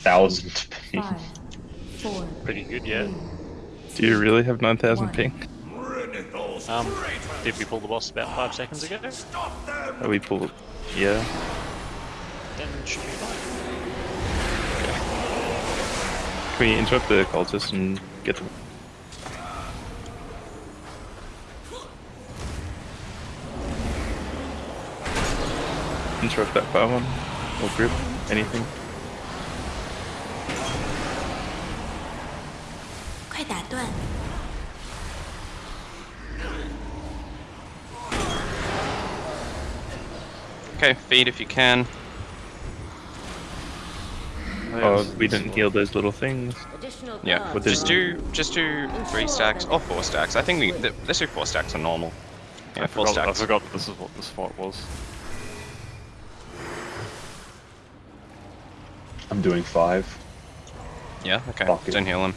thousand ping. Five, four, Pretty good, yeah. Do you really have 9000 One. ping? Um, did we pull the boss about five seconds ago? Are we pulled? Yeah. Then should be fine. Can we interrupt the cultist and get them? Interrupt that fire one or grip, anything. Okay, feed if you can. Oh, we didn't heal those little things. Yeah, guards just do just do three stacks or four stacks. I think we th let's do four stacks are normal. Yeah, I four forgot, I forgot this is what this fight was. I'm doing five. Yeah, okay. Fuck. Don't heal him.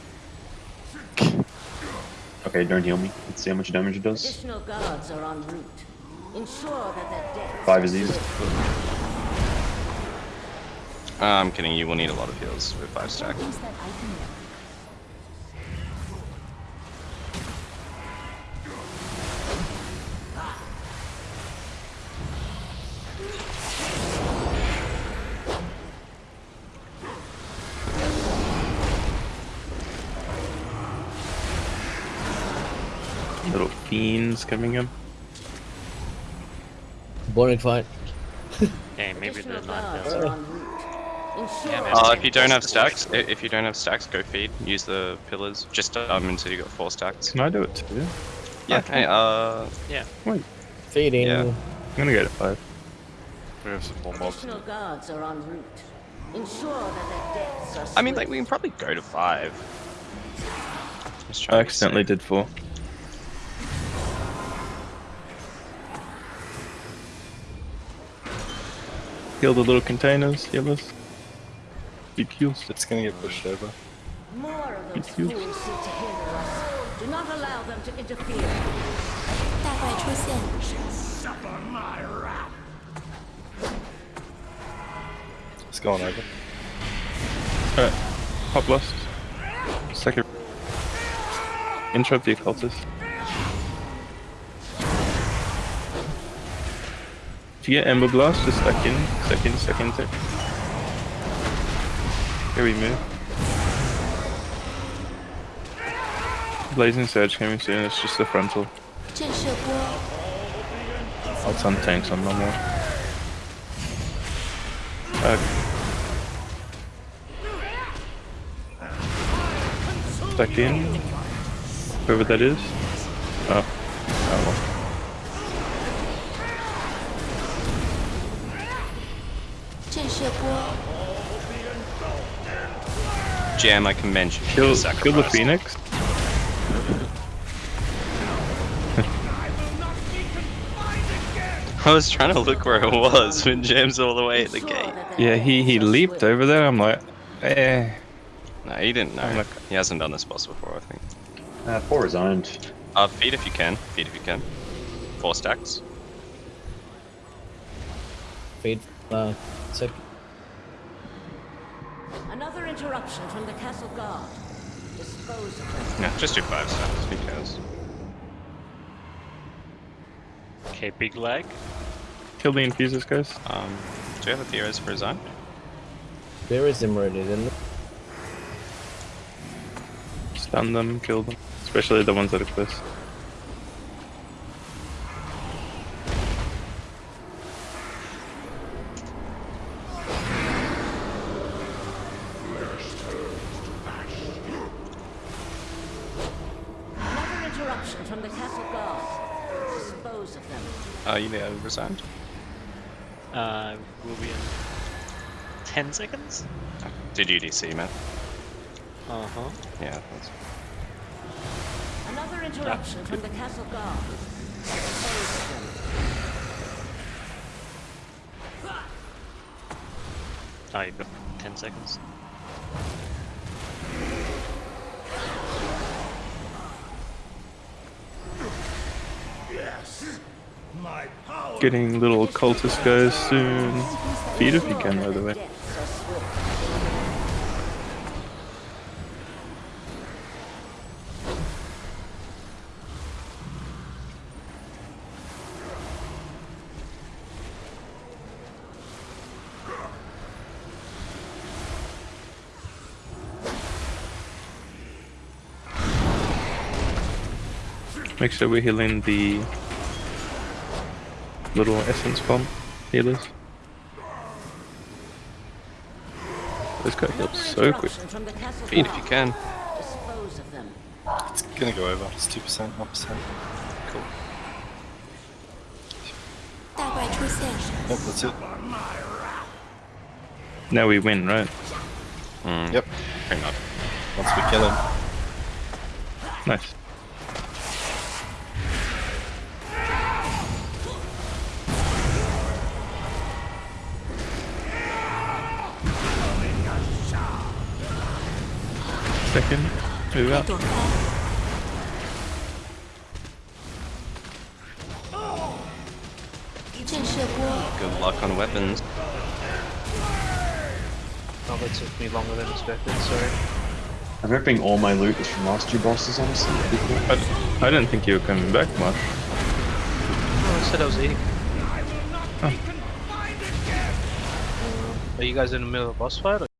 Okay, don't heal me. Let's see how much damage it does. Additional guards are en route. Ensure that their deaths Five is easy. Uh, I'm kidding. You will need a lot of heals with five stack. Use that item now. Little fiends coming in. Boring fight. Yeah, maybe the Additional guards 9000. are en route. Ensure Yeah, man. that Uh, their if you don't have stacks, if you don't have stacks, go feed. Use the pillars. Just um until you got four stacks. Can I do it too? Yeah. Hey, uh, Yeah. Wait, Feeding. Yeah. I'm gonna go to five. We have some more mobs. Guards are en route. Ensure that their deaths are I mean, like we can probably go to five. I trying to accidentally did four. Kill the little containers, healers. Big heals. It's gonna get pushed over. More of those fools seek. Do not allow them to interfere. That by Trusin. Suffer my wrath. It's going over. Alright. Pop lust. Second. Intro the occultist. If you get Ember Blast? Just second, second, second, second. Here we move. Blazing Surge coming soon, it's just the frontal. Oh, I'll stun tanks on no more. Okay. Stuck in. Whoever that is. Oh. Oh. Jam I can mention. Kill, kill the phoenix? I was trying to look where it was when Jam's all the way at the gate. Yeah, he, he leaped over there. I'm like, eh. No, he didn't know. Like, he hasn't done this boss before, I think. Uh, four resigned. Uh, feed if you can. Feed if you can. Four stacks. Feed, uh, six. Another interruption from the castle guard. Dispose of them. Yeah, just do five stacks. Who cares? Okay, big leg. Kill the infusers, guys. Um, do you have a theories for his own? There is him ready, isn't it? Stun them, kill them. Especially the ones that are close. From the castle guard. Dispose of them. Are you there, resigned? Uh, will be in 10 seconds? Did you DC, man? Uh huh. Yeah. That's... Another interruption from the castle guard. Dispose of them. Oh, you've got 10 seconds. Getting little cultist guys soon. Feed if you can, by the way. Make sure we're healing the little essence bomb healers. This guy heals so quick. Feed if you can. It's gonna go over. It's 2%, 1%. Cool. Yep, that's it. Now we win, right? Mm. Yep. Hang on. Once we kill him. Nice. second. Move. Good luck on weapons. Oh, that took me longer than expected, sorry. I'm ripping all my loot is from last two bosses, honestly. I, I didn't think you were coming back much. I said I was eating. Oh. Are you guys in the middle of a boss fight? Or